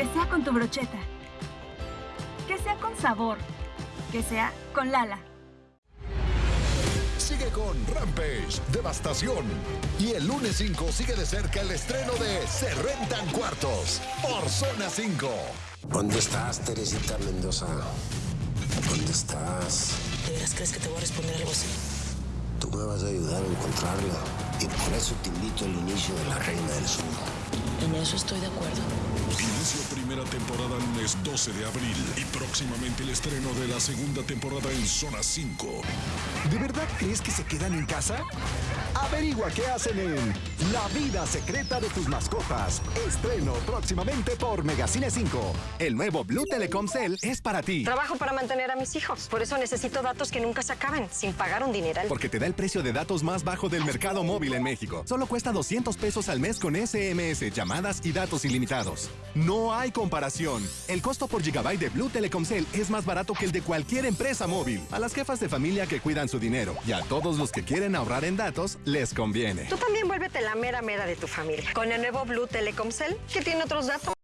Que sea con tu brocheta. Que sea con sabor. Que sea con Lala. Sigue con Rampage, Devastación. Y el lunes 5 sigue de cerca el estreno de Se Rentan Cuartos por Zona 5. ¿Dónde estás, Teresita Mendoza? ¿Dónde estás? ¿De veras crees que te voy a responder algo así? Tú me vas a ayudar a encontrarla. Y por eso te invito al inicio de La Reina del Sur. En eso estoy de acuerdo. Temporada lunes 12 de abril y próximamente el estreno de la segunda temporada en Zona 5. ¿De verdad crees que se quedan en casa? Averigua qué hacen en La vida secreta de tus mascotas. Estreno próximamente por Megacine 5. El nuevo Blue Telecom Cell es para ti. Trabajo para mantener a mis hijos. Por eso necesito datos que nunca se acaben, sin pagar un dineral. Porque te da el precio de datos más bajo del mercado móvil en México. Solo cuesta 200 pesos al mes con SMS, llamadas y datos ilimitados. No hay comparación. El costo por gigabyte de Blue Telecom Cell es más barato que el de cualquier empresa móvil. A las jefas de familia que cuidan su dinero y a todos los que quieren ahorrar en datos, les conviene. Tú también vuélvete la mera mera de tu familia. Con el nuevo Blue Telecom Cell, que tiene otros datos.